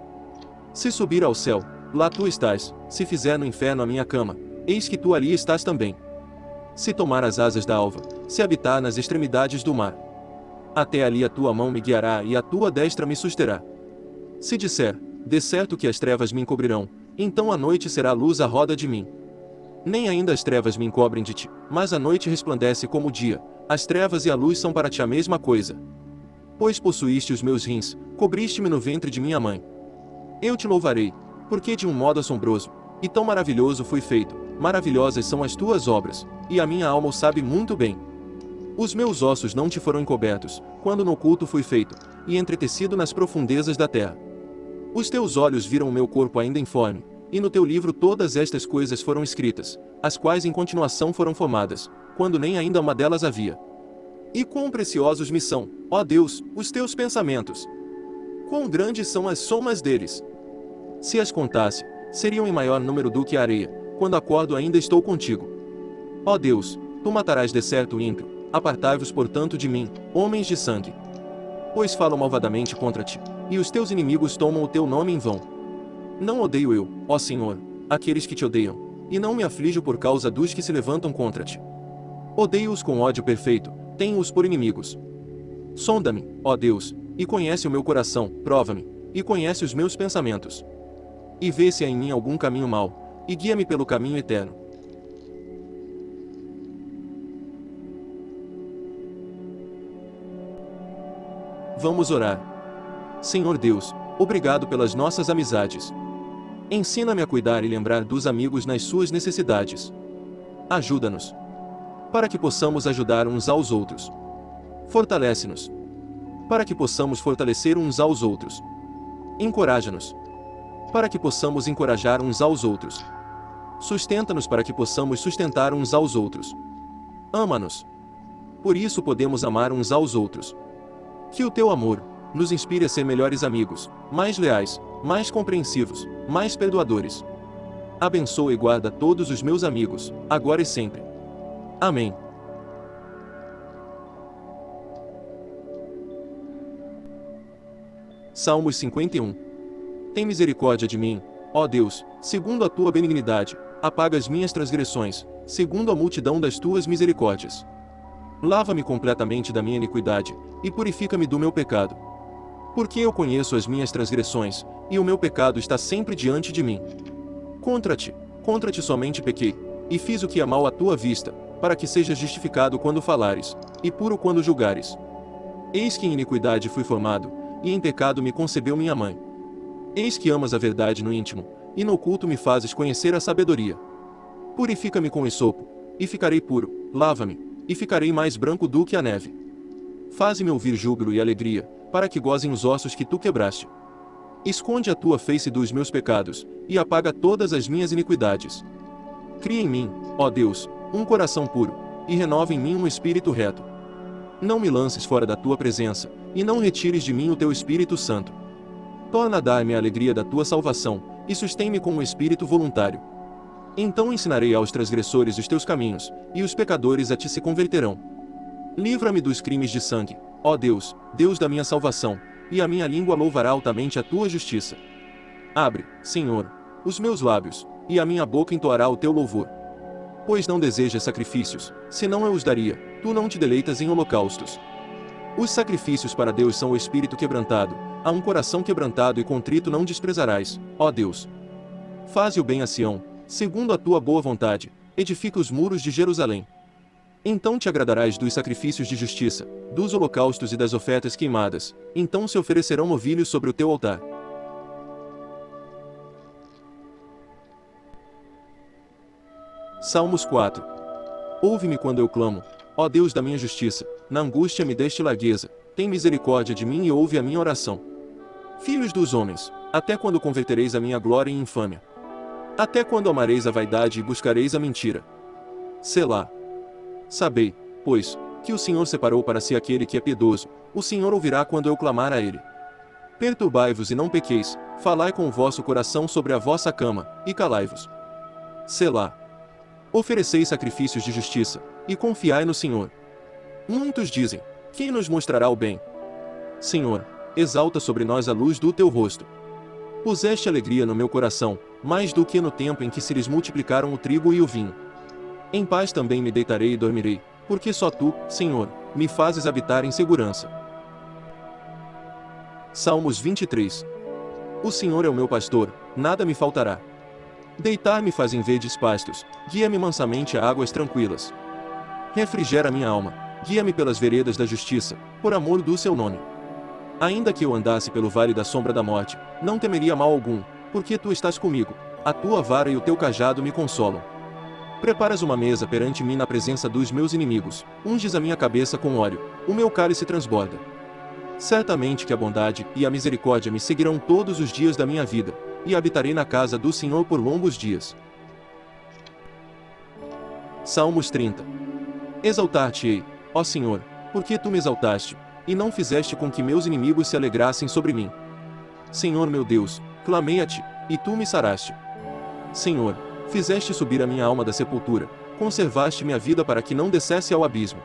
Se subir ao céu, lá tu estás, se fizer no inferno a minha cama, eis que tu ali estás também. Se tomar as asas da alva, se habitar nas extremidades do mar, até ali a tua mão me guiará e a tua destra me susterá. Se disser, de certo que as trevas me encobrirão, então a noite será luz à roda de mim. Nem ainda as trevas me encobrem de ti, mas a noite resplandece como o dia, as trevas e a luz são para ti a mesma coisa. Pois possuíste os meus rins, cobriste-me no ventre de minha mãe. Eu te louvarei, porque de um modo assombroso, e tão maravilhoso fui feito, maravilhosas são as tuas obras, e a minha alma o sabe muito bem. Os meus ossos não te foram encobertos, quando no oculto fui feito, e entretecido nas profundezas da terra. Os teus olhos viram o meu corpo ainda informe, e no teu livro todas estas coisas foram escritas, as quais em continuação foram formadas, quando nem ainda uma delas havia. E quão preciosos me são, ó Deus, os teus pensamentos. Quão grandes são as somas deles. Se as contasse, seriam em maior número do que a areia, quando acordo ainda estou contigo. Ó Deus, tu matarás de certo o ímpio, apartai-vos portanto de mim, homens de sangue. Pois falam malvadamente contra ti, e os teus inimigos tomam o teu nome em vão. Não odeio eu, ó Senhor, aqueles que te odeiam, e não me aflijo por causa dos que se levantam contra ti. Odeio-os com ódio perfeito, tenho-os por inimigos. Sonda-me, ó Deus, e conhece o meu coração, prova-me, e conhece os meus pensamentos. E vê se há em mim algum caminho mau, e guia-me pelo caminho eterno. Vamos orar. Senhor Deus, obrigado pelas nossas amizades. Ensina-me a cuidar e lembrar dos amigos nas suas necessidades. Ajuda-nos. Para que possamos ajudar uns aos outros. Fortalece-nos. Para que possamos fortalecer uns aos outros. Encoraja-nos. Para que possamos encorajar uns aos outros. Sustenta-nos para que possamos sustentar uns aos outros. Ama-nos. Por isso podemos amar uns aos outros. Que o teu amor nos inspire a ser melhores amigos, mais leais, mais compreensivos, mais perdoadores. Abençoa e guarda todos os meus amigos, agora e sempre. Amém. Salmos 51 Tem misericórdia de mim, ó Deus, segundo a tua benignidade, apaga as minhas transgressões, segundo a multidão das tuas misericórdias. Lava-me completamente da minha iniquidade, e purifica-me do meu pecado. Porque eu conheço as minhas transgressões, e o meu pecado está sempre diante de mim. Contra ti, contra ti somente pequei, e fiz o que é mal à tua vista, para que sejas justificado quando falares, e puro quando julgares. Eis que em iniquidade fui formado, e em pecado me concebeu minha mãe. Eis que amas a verdade no íntimo, e no oculto me fazes conhecer a sabedoria. Purifica-me com esopo, e ficarei puro, lava-me, e ficarei mais branco do que a neve. Faze-me ouvir júbilo e alegria, para que gozem os ossos que tu quebraste. Esconde a tua face dos meus pecados, e apaga todas as minhas iniquidades. Cria em mim, ó Deus, um coração puro, e renova em mim um espírito reto. Não me lances fora da tua presença, e não retires de mim o teu Espírito Santo. Torna a dar-me a alegria da tua salvação, e sustém-me com um espírito voluntário. Então ensinarei aos transgressores os teus caminhos, e os pecadores a ti se converterão. Livra-me dos crimes de sangue, ó Deus, Deus da minha salvação, e a minha língua louvará altamente a tua justiça. Abre, Senhor, os meus lábios, e a minha boca entoará o teu louvor. Pois não desejas sacrifícios, senão eu os daria, tu não te deleitas em holocaustos. Os sacrifícios para Deus são o espírito quebrantado, a um coração quebrantado e contrito não desprezarás, ó Deus. Faze o bem a Sião, segundo a tua boa vontade, edifica os muros de Jerusalém. Então te agradarás dos sacrifícios de justiça, dos holocaustos e das ofertas queimadas, então se oferecerão novilhos sobre o teu altar. Salmos 4 Ouve-me quando eu clamo, ó Deus da minha justiça, na angústia me deste largueza, tem misericórdia de mim e ouve a minha oração. Filhos dos homens, até quando convertereis a minha glória em infâmia? Até quando amareis a vaidade e buscareis a mentira? Selá. Sabei, pois, que o Senhor separou para si aquele que é piedoso, o Senhor ouvirá quando eu clamar a ele. Perturbai-vos e não pequeis, falai com o vosso coração sobre a vossa cama, e calai-vos. Selá. Ofereceis sacrifícios de justiça, e confiai no Senhor. Muitos dizem, quem nos mostrará o bem? Senhor, exalta sobre nós a luz do teu rosto. Puseste alegria no meu coração, mais do que no tempo em que se lhes multiplicaram o trigo e o vinho. Em paz também me deitarei e dormirei, porque só tu, Senhor, me fazes habitar em segurança. Salmos 23 O Senhor é o meu pastor, nada me faltará. Deitar-me faz em verdes pastos, guia-me mansamente a águas tranquilas. Refrigera minha alma, guia-me pelas veredas da justiça, por amor do seu nome. Ainda que eu andasse pelo vale da sombra da morte, não temeria mal algum, porque tu estás comigo, a tua vara e o teu cajado me consolam. Preparas uma mesa perante mim na presença dos meus inimigos, unges a minha cabeça com óleo, o meu cálice transborda. Certamente que a bondade e a misericórdia me seguirão todos os dias da minha vida, e habitarei na casa do Senhor por longos dias. Salmos 30 Exaltar-te-ei, ó Senhor, Porque tu me exaltaste, e não fizeste com que meus inimigos se alegrassem sobre mim. Senhor meu Deus, clamei a ti, e tu me saraste. Senhor, fizeste subir a minha alma da sepultura, conservaste minha vida para que não descesse ao abismo.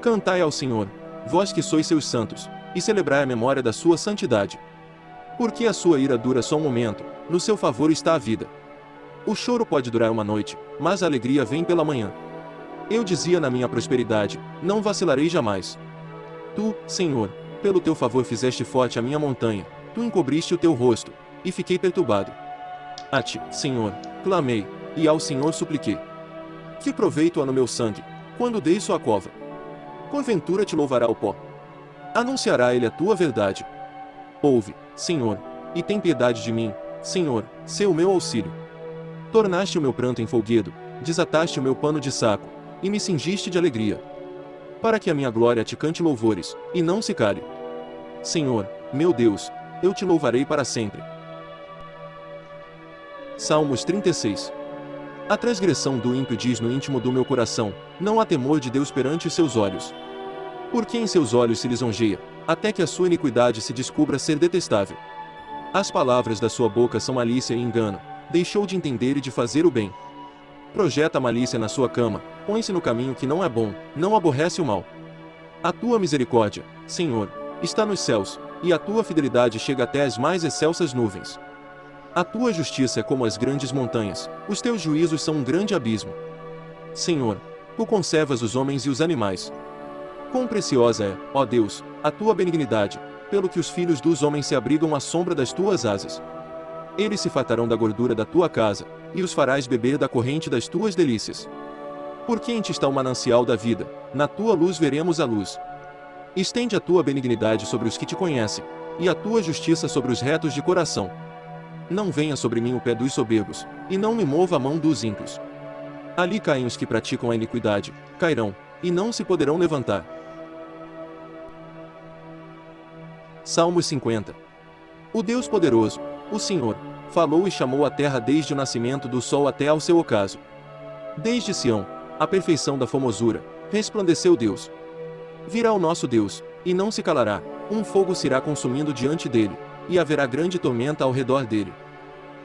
Cantai ao Senhor, vós que sois seus santos, e celebrai a memória da sua santidade. Porque a sua ira dura só um momento, no seu favor está a vida. O choro pode durar uma noite, mas a alegria vem pela manhã. Eu dizia na minha prosperidade, não vacilarei jamais. Tu, Senhor, pelo teu favor fizeste forte a minha montanha, tu encobriste o teu rosto, e fiquei perturbado. A ti, Senhor, clamei, e ao Senhor supliquei. Que proveito há no meu sangue, quando dei sua cova? Porventura te louvará o pó. Anunciará ele a tua verdade. Ouve, Senhor, e tem piedade de mim, Senhor, sê o meu auxílio. Tornaste o meu pranto em folguedo, desataste o meu pano de saco, e me cingiste de alegria. Para que a minha glória te cante louvores, e não se cale. Senhor, meu Deus, eu te louvarei para sempre. Salmos 36 A transgressão do ímpio diz no íntimo do meu coração, não há temor de Deus perante seus olhos. Porque em seus olhos se lisonjeia, até que a sua iniquidade se descubra ser detestável. As palavras da sua boca são malícia e engano, deixou de entender e de fazer o bem. Projeta a malícia na sua cama, põe-se no caminho que não é bom, não aborrece o mal. A tua misericórdia, Senhor, está nos céus, e a tua fidelidade chega até as mais excelsas nuvens. A tua justiça é como as grandes montanhas, os teus juízos são um grande abismo. Senhor, tu conservas os homens e os animais. Quão preciosa é, ó Deus, a tua benignidade, pelo que os filhos dos homens se abrigam à sombra das tuas asas. Eles se fartarão da gordura da tua casa, e os farás beber da corrente das tuas delícias. Porque em ti está o manancial da vida, na tua luz veremos a luz. Estende a tua benignidade sobre os que te conhecem, e a tua justiça sobre os retos de coração. Não venha sobre mim o pé dos soberbos, e não me mova a mão dos ímpios. Ali caem os que praticam a iniquidade, cairão, e não se poderão levantar. Salmos 50 O Deus poderoso, o Senhor, falou e chamou a terra desde o nascimento do sol até ao seu ocaso. Desde Sião, a perfeição da formosura, resplandeceu Deus. Virá o nosso Deus, e não se calará, um fogo se irá consumindo diante dele, e haverá grande tormenta ao redor dele.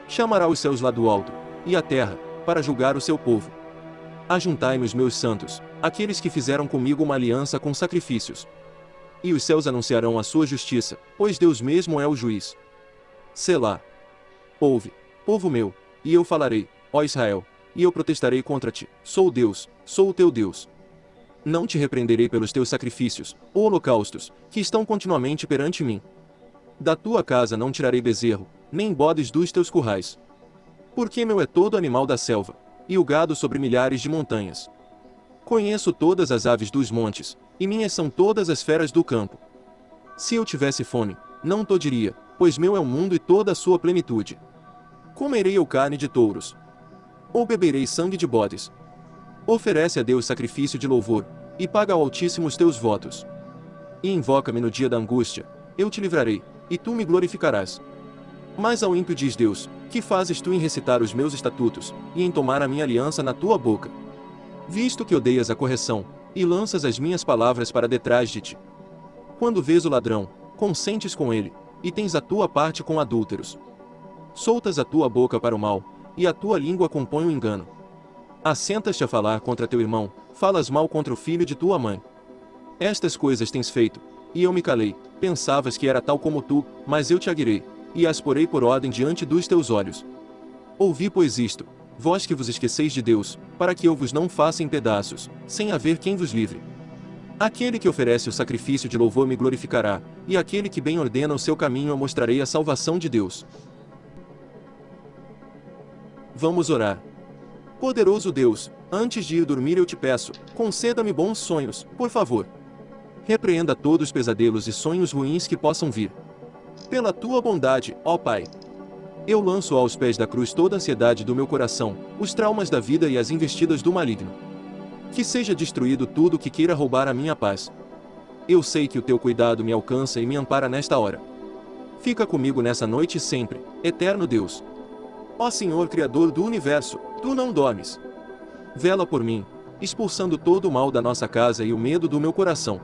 Chamará os céus lá do alto, e a terra, para julgar o seu povo. Ajuntai-me os meus santos, aqueles que fizeram comigo uma aliança com sacrifícios. E os céus anunciarão a sua justiça, pois Deus mesmo é o juiz. Selá. Ouve, povo meu, e eu falarei, ó Israel, e eu protestarei contra ti. Sou Deus, sou o teu Deus. Não te repreenderei pelos teus sacrifícios, ou holocaustos, que estão continuamente perante mim. Da tua casa não tirarei bezerro, nem bodes dos teus currais. Porque meu é todo animal da selva, e o gado sobre milhares de montanhas. Conheço todas as aves dos montes, e minhas são todas as feras do campo. Se eu tivesse fome, não to diria, pois meu é o mundo e toda a sua plenitude. Comerei eu carne de touros, ou beberei sangue de bodes. Oferece a Deus sacrifício de louvor, e paga ao Altíssimo os teus votos. E invoca-me no dia da angústia, eu te livrarei, e tu me glorificarás. Mas ao ímpio diz Deus, que fazes tu em recitar os meus estatutos, e em tomar a minha aliança na tua boca? Visto que odeias a correção, e lanças as minhas palavras para detrás de ti. Quando vês o ladrão, consentes com ele, e tens a tua parte com adúlteros. Soltas a tua boca para o mal, e a tua língua compõe o engano. Assentas-te a falar contra teu irmão, falas mal contra o filho de tua mãe. Estas coisas tens feito, e eu me calei, pensavas que era tal como tu, mas eu te aguirei, e as porei por ordem diante dos teus olhos. Ouvi pois isto, vós que vos esqueceis de Deus, para que eu vos não faça em pedaços, sem haver quem vos livre. Aquele que oferece o sacrifício de louvor me glorificará, e aquele que bem ordena o seu caminho eu mostrarei a salvação de Deus. Vamos orar. Poderoso Deus, antes de ir dormir eu te peço, conceda-me bons sonhos, por favor. Repreenda todos os pesadelos e sonhos ruins que possam vir. Pela tua bondade, ó Pai. Eu lanço aos pés da cruz toda a ansiedade do meu coração, os traumas da vida e as investidas do maligno. Que seja destruído tudo que queira roubar a minha paz. Eu sei que o teu cuidado me alcança e me ampara nesta hora. Fica comigo nessa noite sempre, eterno Deus. Ó Senhor Criador do Universo, tu não dormes. Vela por mim, expulsando todo o mal da nossa casa e o medo do meu coração.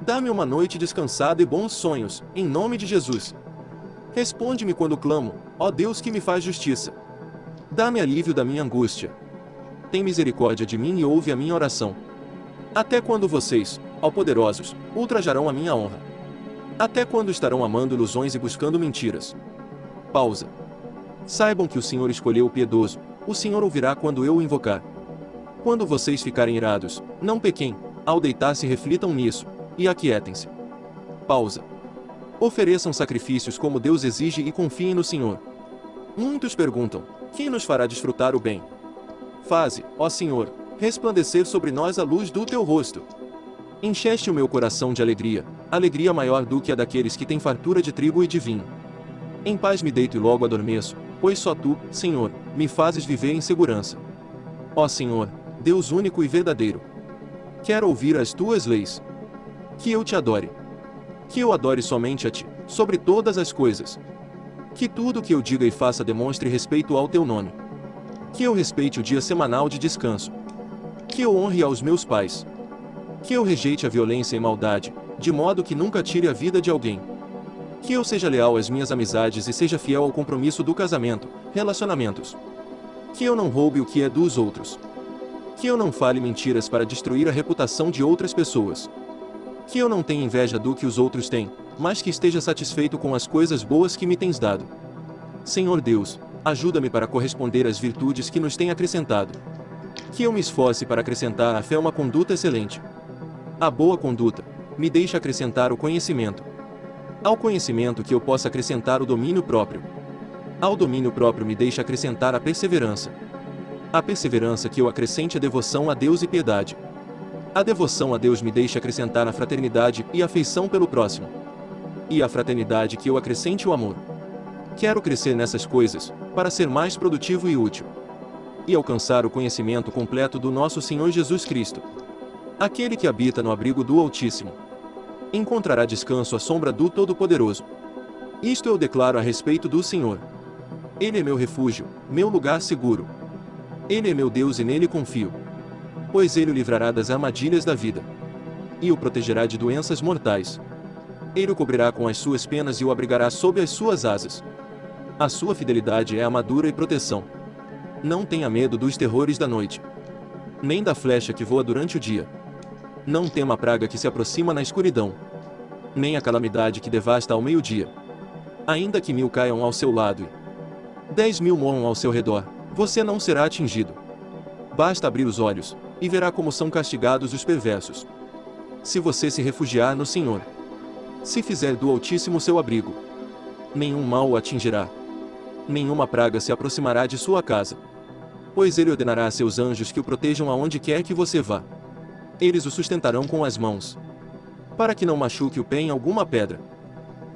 Dá-me uma noite descansada e bons sonhos, em nome de Jesus. Responde-me quando clamo, ó Deus que me faz justiça. Dá-me alívio da minha angústia. Tem misericórdia de mim e ouve a minha oração. Até quando vocês, ó poderosos, ultrajarão a minha honra? Até quando estarão amando ilusões e buscando mentiras? Pausa. Saibam que o Senhor escolheu o piedoso, o Senhor ouvirá quando eu o invocar. Quando vocês ficarem irados, não pequem, ao deitar-se reflitam nisso, e aquietem-se. Pausa. Ofereçam sacrifícios como Deus exige e confiem no Senhor. Muitos perguntam: quem nos fará desfrutar o bem? Faze, ó Senhor, resplandecer sobre nós a luz do teu rosto. Encheste o meu coração de alegria, alegria maior do que a daqueles que têm fartura de trigo e de vinho. Em paz me deito e logo adormeço, pois só tu, Senhor, me fazes viver em segurança. Ó Senhor, Deus único e verdadeiro. Quero ouvir as tuas leis. Que eu te adore. Que eu adore somente a ti, sobre todas as coisas. Que tudo que eu diga e faça demonstre respeito ao teu nome. Que eu respeite o dia semanal de descanso. Que eu honre aos meus pais. Que eu rejeite a violência e maldade, de modo que nunca tire a vida de alguém. Que eu seja leal às minhas amizades e seja fiel ao compromisso do casamento, relacionamentos. Que eu não roube o que é dos outros. Que eu não fale mentiras para destruir a reputação de outras pessoas. Que eu não tenha inveja do que os outros têm, mas que esteja satisfeito com as coisas boas que me tens dado. Senhor Deus, ajuda-me para corresponder às virtudes que nos tem acrescentado. Que eu me esforce para acrescentar à fé uma conduta excelente. A boa conduta me deixa acrescentar o conhecimento. Ao conhecimento que eu possa acrescentar o domínio próprio. Ao domínio próprio me deixa acrescentar a perseverança. A perseverança que eu acrescente a devoção a Deus e piedade. A devoção a Deus me deixa acrescentar a fraternidade e afeição pelo próximo. E a fraternidade que eu acrescente o amor. Quero crescer nessas coisas, para ser mais produtivo e útil. E alcançar o conhecimento completo do nosso Senhor Jesus Cristo. Aquele que habita no abrigo do Altíssimo. Encontrará descanso à sombra do Todo-Poderoso. Isto eu declaro a respeito do Senhor. Ele é meu refúgio, meu lugar seguro. Ele é meu Deus e nele confio. Pois ele o livrará das armadilhas da vida. E o protegerá de doenças mortais. Ele o cobrirá com as suas penas e o abrigará sob as suas asas. A sua fidelidade é armadura e proteção. Não tenha medo dos terrores da noite. Nem da flecha que voa durante o dia. Não tema a praga que se aproxima na escuridão. Nem a calamidade que devasta ao meio-dia. Ainda que mil caiam ao seu lado e dez mil morram ao seu redor, você não será atingido. Basta abrir os olhos, e verá como são castigados os perversos. Se você se refugiar no Senhor, se fizer do Altíssimo seu abrigo, nenhum mal o atingirá. Nenhuma praga se aproximará de sua casa. Pois ele ordenará a seus anjos que o protejam aonde quer que você vá. Eles o sustentarão com as mãos. Para que não machuque o pé em alguma pedra.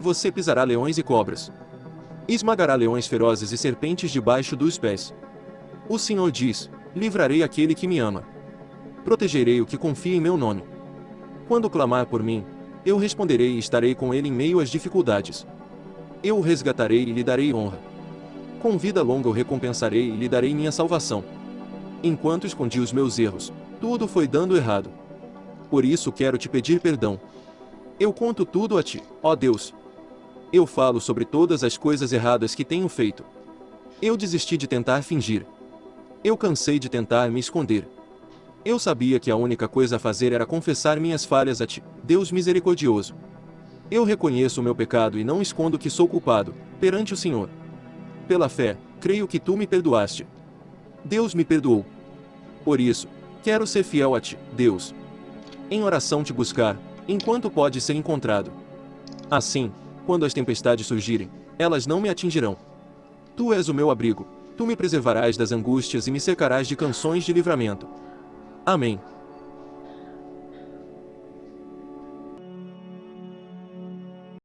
Você pisará leões e cobras. Esmagará leões ferozes e serpentes debaixo dos pés. O Senhor diz: Livrarei aquele que me ama. Protegerei o que confia em meu nome. Quando clamar por mim, eu responderei e estarei com ele em meio às dificuldades. Eu o resgatarei e lhe darei honra. Com vida longa o recompensarei e lhe darei minha salvação. Enquanto escondi os meus erros, tudo foi dando errado. Por isso quero te pedir perdão. Eu conto tudo a ti, ó Deus. Eu falo sobre todas as coisas erradas que tenho feito. Eu desisti de tentar fingir. Eu cansei de tentar me esconder. Eu sabia que a única coisa a fazer era confessar minhas falhas a ti, Deus misericordioso. Eu reconheço o meu pecado e não escondo que sou culpado, perante o Senhor. Pela fé, creio que tu me perdoaste. Deus me perdoou. Por isso, quero ser fiel a ti, Deus. Em oração te buscar, enquanto pode ser encontrado. Assim, quando as tempestades surgirem, elas não me atingirão. Tu és o meu abrigo, tu me preservarás das angústias e me cercarás de canções de livramento. Amém.